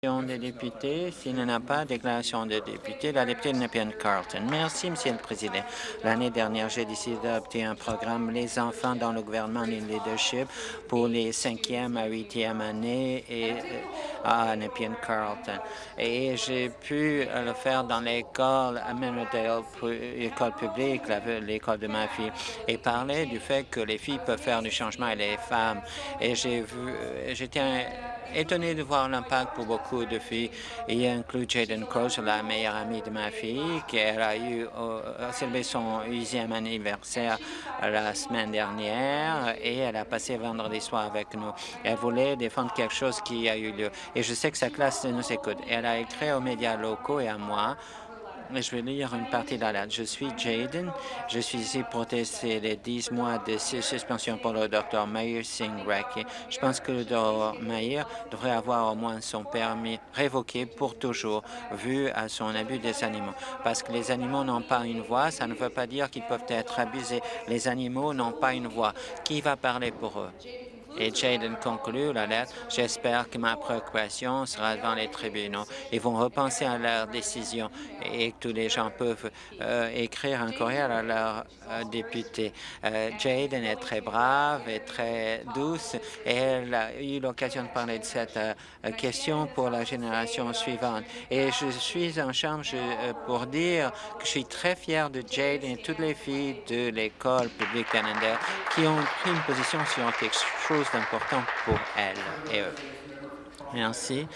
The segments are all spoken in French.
S'il n'y a pas, déclaration des députés, la députée de Carlton. Merci, Monsieur le Président. L'année dernière, j'ai décidé d'adopter un programme Les enfants dans le gouvernement leadership pour les cinquième à huitième années et, euh, à Nepean Carlton. Et j'ai pu le faire dans l'école à Menordale, l'école publique, l'école de ma fille, et parler du fait que les filles peuvent faire du changement et les femmes. Et j'ai vu, euh, j'étais étonné de voir l'impact pour beaucoup de filles. Il inclut Jaden Croce, la meilleure amie de ma fille, qui a eu euh, célébré son huitième anniversaire la semaine dernière et elle a passé vendredi soir avec nous. Elle voulait défendre quelque chose qui a eu lieu. Et je sais que sa classe nous écoute. Elle a écrit aux médias locaux et à moi je vais lire une partie de la lettre. Je suis Jaden. Je suis ici pour tester les 10 mois de suspension pour le Dr. Mayer Singh Raki. Je pense que le Dr. Mayer devrait avoir au moins son permis révoqué pour toujours, vu à son abus des animaux. Parce que les animaux n'ont pas une voix, ça ne veut pas dire qu'ils peuvent être abusés. Les animaux n'ont pas une voix. Qui va parler pour eux? Et Jaden conclut la lettre. J'espère que ma préoccupation sera devant les tribunaux. Ils vont repenser à leur décision et que tous les gens peuvent euh, écrire un courriel à leur euh, député. Euh, Jaden est très brave et très douce et elle a eu l'occasion de parler de cette question pour la génération suivante. Et je suis en chambre pour dire que je suis très fier de Jaden et toutes les filles de l'école publique d'Annandale qui ont pris une position sur chose pour elle et eux. Merci.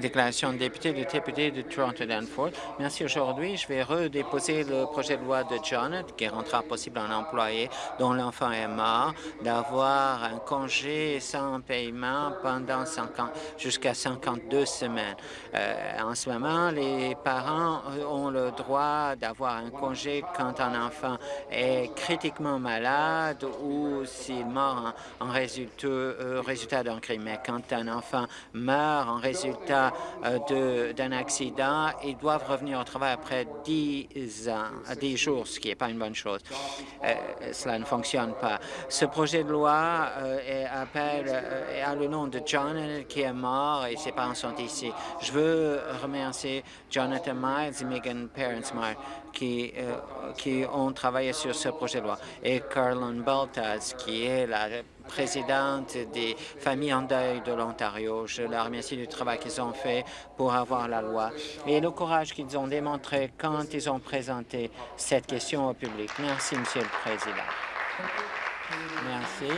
Déclaration de député du député de Toronto-Danforth. Merci. Aujourd'hui, je vais redéposer le projet de loi de Jonathan qui rendra possible à un employé dont l'enfant est mort d'avoir un congé sans paiement pendant jusqu'à 52 semaines. Euh, en ce moment, les parents ont le droit d'avoir un congé quand un enfant est critiquement malade ou s'il meurt en, résultat, euh, résultat d'un crime. Mais quand un enfant meurent en résultat euh, d'un accident, ils doivent revenir au travail après 10 ans, 10 jours, ce qui n'est pas une bonne chose. Euh, cela ne fonctionne pas. Ce projet de loi euh, appelle à le nom de John qui est mort et ses parents sont ici. Je veux remercier Jonathan Miles et Megan Parents Miles qui, qui ont travaillé sur ce projet de loi et Carlin Baltas qui est la présidente des familles en deuil de l'Ontario. Je leur remercie du travail qu'ils ont fait pour avoir la loi et le courage qu'ils ont démontré quand ils ont présenté cette question au public. Merci, Monsieur le Président. Merci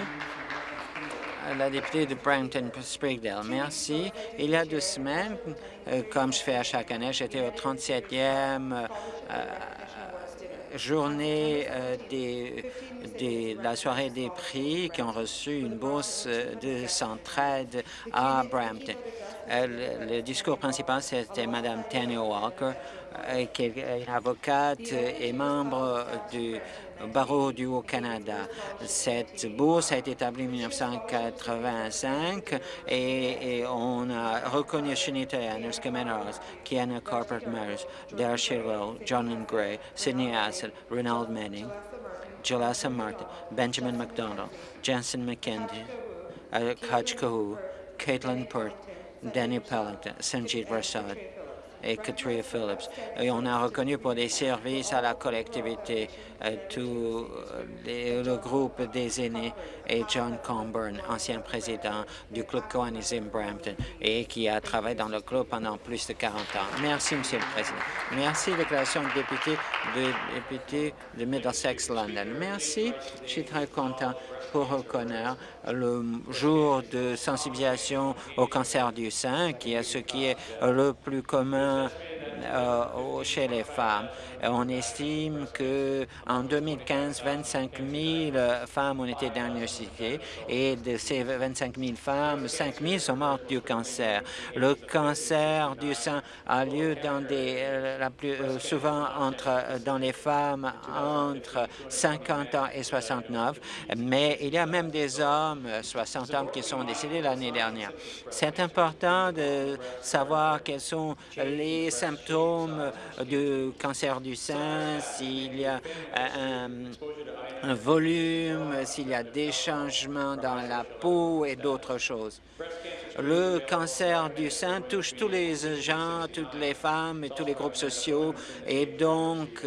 la députée de Brampton-Sprigdale. Merci. Il y a deux semaines, euh, comme je fais à chaque année, j'étais au 37e journée euh, des, la soirée des prix qui ont reçu une bourse de centraide à Brampton. Le, discours principal, c'était Mme Tanya Walker, euh, qui est avocate et membre du barreau du Haut-Canada. Cette bourse a été établie en 1985 et, on a reconnu Shanita Anders, Menars, Kiana Corporate Myers, Dare Shirwell, John Gray, Sidney Assel, Ronald Manning, Jalassa Martin, Benjamin McDonald, Jensen McKendy, Hutch Kahu, Caitlin Pert, Danny Pellington, Sanjeev Rasad, et Katrina Phillips. Et on a reconnu pour des services à la collectivité euh, tout euh, le groupe des aînés et John Comburn, ancien président du club Kiwanis Brampton et qui a travaillé dans le club pendant plus de 40 ans. Merci, Monsieur le Président. Merci, déclaration député de, député de Middlesex London. Merci. Je suis très content pour reconnaître le jour de sensibilisation au cancer du sein, qui est ce qui est le plus commun uh, euh, chez les femmes. On estime que en 2015, 25 000 femmes ont été diagnostiquées et de ces 25 000 femmes, 5 000 sont mortes du cancer. Le cancer du sein a lieu dans des, euh, la plus, euh, souvent entre, dans les femmes entre 50 ans et 69, mais il y a même des hommes, 60 hommes, qui sont décédés l'année dernière. C'est important de savoir quels sont les symptômes du cancer du sein, s'il y a un, volume, s'il y a des changements dans la peau et d'autres choses. Le cancer du sein touche tous les gens, toutes les femmes et tous les groupes sociaux et donc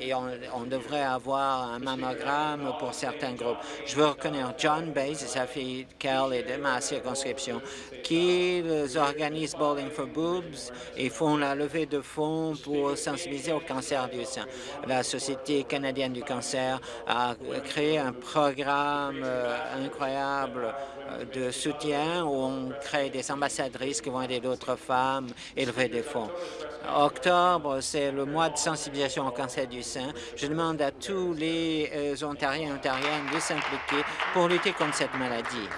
et on, devrait avoir un mammogramme pour certains groupes. Je veux reconnaître John Bays et sa fille Cal et de ma circonscription qui organisent Bowling for Boobs et font la levée de fonds pour sensibiliser au cancer du sein. La Société canadienne du cancer a créé un programme euh, incroyable euh, de soutien où on des ambassadrices qui vont aider d'autres femmes et lever des fonds. Octobre, c'est le mois de sensibilisation au cancer du sein. Je demande à tous les euh, Ontariens et Ontariennes de s'impliquer pour lutter contre cette maladie.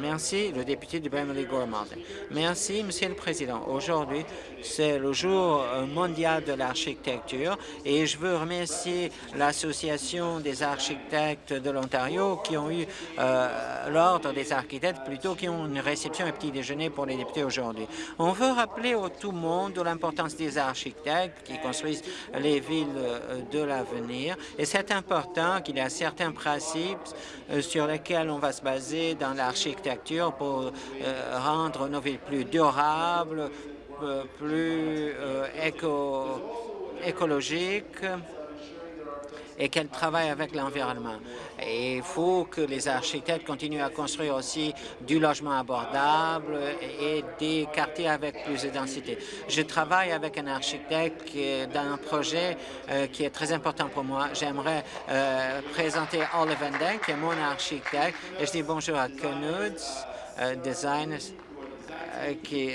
Merci, le député de Beverly Gormand. Merci, Monsieur le Président. Aujourd'hui, c'est le jour euh, mondial de l'architecture et je veux remercier l'Association des architectes de l'Ontario qui ont eu euh, l'ordre des architectes plutôt qui ont une réception et petit déjeuner pour les députés aujourd'hui. On veut rappeler au tout le monde l'importance des architectes qui construisent les villes euh, de l'avenir et c'est important qu'il y a certains principes sur lesquels on va se baser dans l'architecture pour rendre nos villes plus durables, plus euh, éco écologique et qu'elle travaille avec l'environnement. il faut que les architectes continuent à construire aussi du logement abordable et des quartiers avec plus de densité. Je travaille avec un architecte dans un projet euh, qui est très important pour moi. J'aimerais euh, présenter Oliver Van qui est mon architecte, et je dis bonjour à Knuds Designers euh, Lindsay qui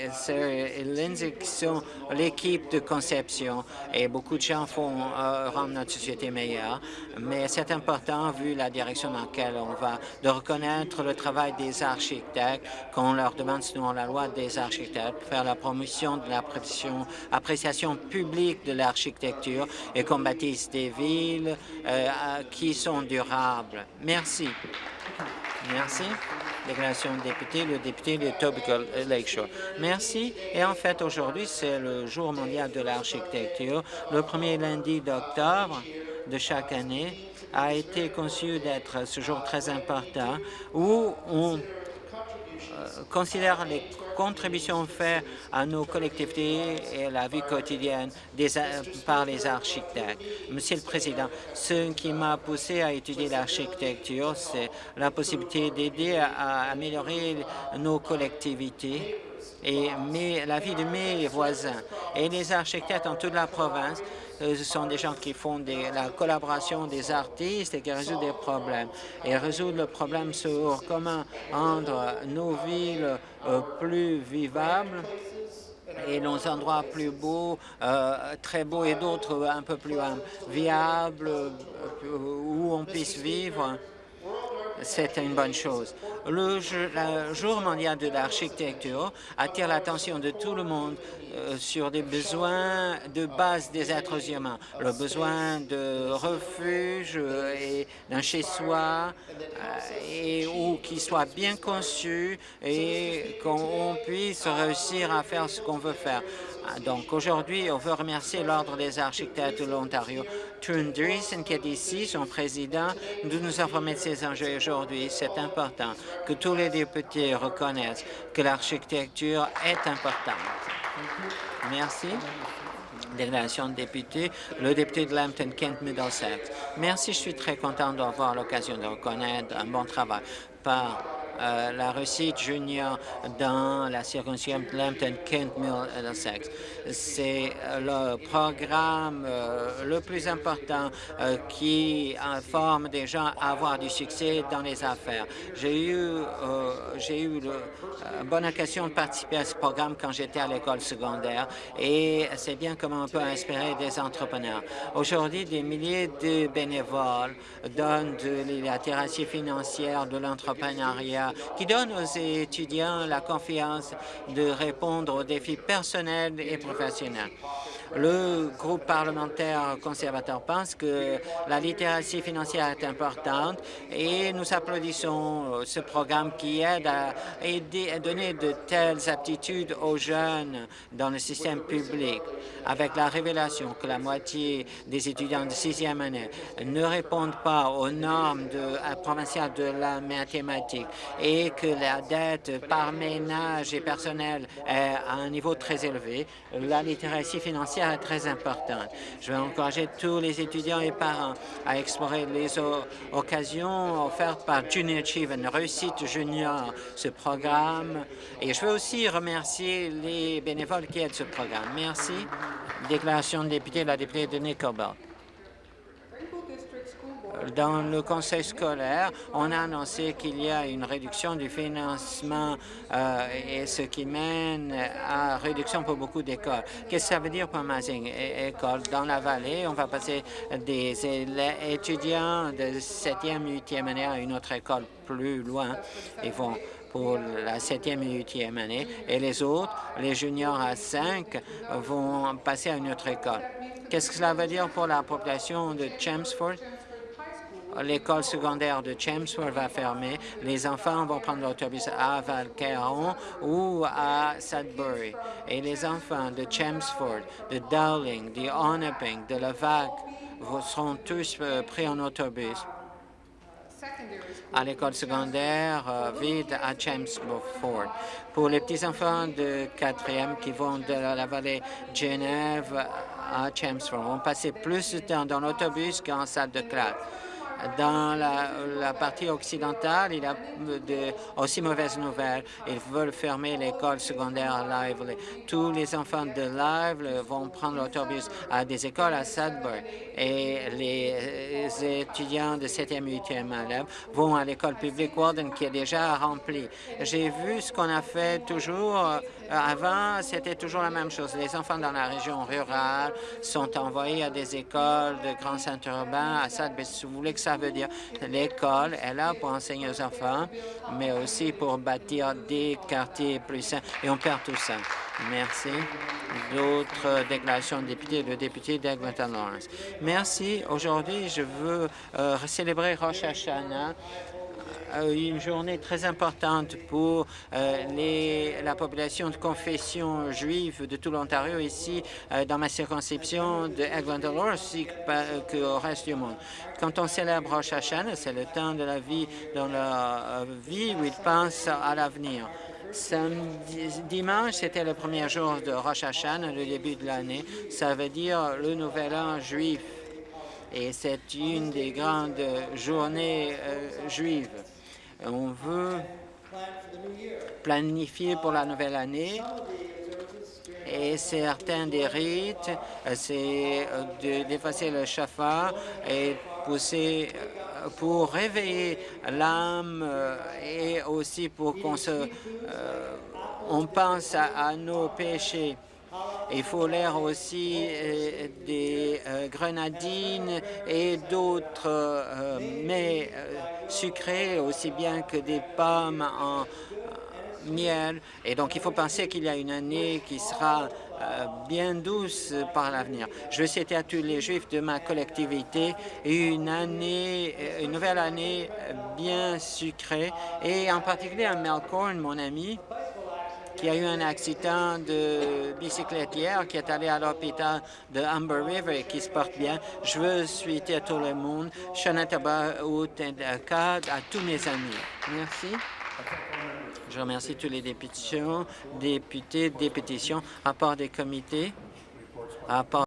sont l'équipe de conception et beaucoup de gens font euh, rendre notre société meilleure, mais c'est important, vu la direction dans laquelle on va, de reconnaître le travail des architectes, qu'on leur demande selon la loi des architectes, faire la promotion de l'appréciation publique de l'architecture et qu'on bâtisse des villes euh, qui sont durables. Merci. Merci. Déclaration député, le député de Topical Lakeshore. Merci. Et en fait, aujourd'hui, c'est le jour mondial de l'architecture. Le premier lundi d'octobre de chaque année a été conçu d'être ce jour très important où on considère les contributions faites à nos collectivités et à la vie quotidienne des, par les architectes. Monsieur le Président, ce qui m'a poussé à étudier l'architecture, c'est la possibilité d'aider à améliorer nos collectivités et la vie de mes voisins. Et les architectes en toute la province euh, ce sont des gens qui font la collaboration des artistes et qui résolvent des problèmes. Et résoudre le problème sur comment rendre nos villes euh, plus vivables et nos endroits plus beaux, euh, très beaux et d'autres un peu plus viables, où on puisse vivre c'est une bonne chose. Le, jour mondial de l'architecture attire l'attention de tout le monde euh, sur des besoins de base des êtres humains, le besoin de refuge et d'un chez-soi euh, et ou qui soit bien conçu et qu'on puisse réussir à faire ce qu'on veut faire. Ah, donc aujourd'hui, on veut remercier l'Ordre des architectes de l'Ontario. Trun qui est ici, son président, de nous informer de ces enjeux aujourd'hui. C'est important que tous les députés reconnaissent que l'architecture est importante. Merci. Déclaration de député, le député de Lambton-Kent Middlesex. Merci, je suis très content d'avoir l'occasion de reconnaître un bon travail par euh, la réussite junior dans la circonscription de Lambton-Kent Middlesex. C'est euh, le programme euh, le plus important qui forme des gens à avoir du succès dans les affaires. J'ai eu, j'ai eu une bonne occasion de participer à ce programme quand j'étais à l'école secondaire et c'est bien comment on peut inspirer des entrepreneurs. Aujourd'hui, des milliers de bénévoles donnent de la thérapie financière, de l'entrepreneuriat, qui donne aux étudiants la confiance de répondre aux défis personnels et professionnels. Le groupe parlementaire conservateur pense que la littératie financière est importante et nous applaudissons ce programme qui aide à donner de telles aptitudes aux jeunes dans le système public. Avec la révélation que la moitié des étudiants de sixième année ne répondent pas aux normes de, provinciales de la mathématique et que la dette par ménage et personnel est à un niveau très élevé, la littératie financière est très importante. Je vais encourager tous les étudiants et parents à explorer les occasions offertes par Junior Achievement, Réussite Junior, ce programme. Et je veux aussi remercier les bénévoles qui aident ce programme. Merci. Déclaration de député, la députée de Nickelbelt. Dans le conseil scolaire, on a annoncé qu'il y a une réduction du financement euh, et ce qui mène à réduction pour beaucoup d'écoles. Qu'est-ce que ça veut dire pour Mazing École? Dans la vallée, on va passer des étudiants de 7e, 8e année à une autre école plus loin. Ils vont pour la 7e et 8e année, et les autres, les juniors à 5, vont passer à une autre école. Qu'est-ce que cela veut dire pour la population de Chelmsford? l'école secondaire de Chelmsford va fermer. Les enfants vont prendre l'autobus à Valcaron ou à Sudbury. Et les enfants de Chelmsford, de Dowling, de Onaping, de Levac seront tous euh, pris en autobus à l'école secondaire euh, vide à Chelmsford. Pour les petits-enfants de quatrième qui vont de la vallée Genève à Chelmsford, vont passer plus de temps dans l'autobus qu'en salle de classe. Dans la, partie occidentale, il y a de, aussi mauvaises nouvelles. Ils veulent fermer l'école secondaire Lively. Tous les enfants de Lively vont prendre l'autobus à des écoles à Sudbury et les étudiants de 7e et 8e élèves vont à l'école publique Walden qui est déjà remplie. J'ai vu ce qu'on a fait toujours euh, avant, c'était toujours la même chose. Les enfants dans la région rurale sont envoyés à des écoles de grands centres urbains. À Sudbury, si vous voulez que ça veut dire, l'école est là pour enseigner aux enfants, mais aussi pour bâtir des quartiers plus sains. Et on perd tout ça. Merci. D'autres déclarations de députés, le député d'Eglinton Lawrence. Merci. Aujourd'hui, je veux euh, célébrer Rosh Hashanah euh, une journée très importante pour euh, les, la population de confession juive de tout l'Ontario, ici dans ma circonscription de Eglinton ainsi qu'au reste du monde. Quand on célèbre Rosh Hashanah, c'est le temps de la vie dans la vie où ils pensent à l'avenir. Dimanche, c'était le premier jour de Rosh Hashanah, le début de l'année. Ça veut dire le nouvel an juif. Et c'est une des grandes journées euh, juives. On veut planifier pour la nouvelle année et certains des rites, euh, c'est euh, d'effacer le chafard et pour réveiller l'âme euh, et aussi pour qu'on se, euh, pense à, nos péchés. Il faut l'air aussi euh, des grenadines et d'autres mets sucrés, aussi bien que des pommes en miel. Et donc, il faut penser qu'il y a une année qui sera euh, bien douce par l'avenir. Je veux souhaiter à tous les Juifs de ma collectivité une année, euh, une nouvelle année bien sucrée, et en particulier à Melbourne, mon ami, qui a eu un accident de bicyclette hier, qui est allé à l'hôpital de Humber River et qui se porte bien. Je veux souhaiter à tout le monde, Shanataba à tous mes amis. Merci. Je remercie tous les députés, députés, des pétitions, rapport des comités, rapport